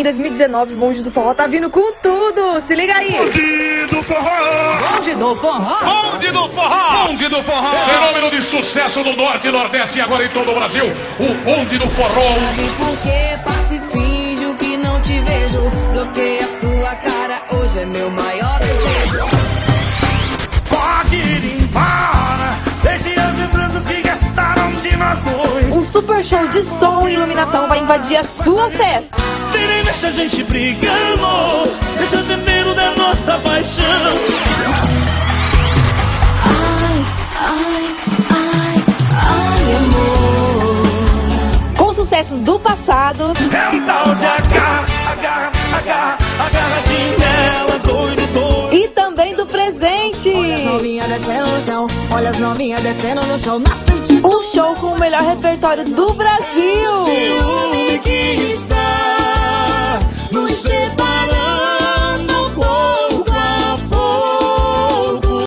Em 2019, o Bonde do Forró tá vindo com tudo. Se liga aí. Bonde do forró! Bonde do forró. Bonde do forró! Bonde do forró! Fenômeno de sucesso no Norte e Nordeste e agora em todo o Brasil. O bonde do forró. Porque passa e finjo que não te vejo. Bloqueia tua cara, hoje é meu maior desejo. Pode ir embora. Deixe as lembranças que restaram de nós dois. Um super show de som e iluminação vai invadir a sua festa. Deixa a gente brigando. Deixa veneno da nossa paixão. Ai, ai, ai, ai, amor. Com sucessos do passado É um tal de agarra, agarra, agarra, agarradinho nela, doido, doido. e também do presente. Novinha descendo no chão, olha as novinhas descendo no chão, na frente Um show com o melhor repertório do Brasil.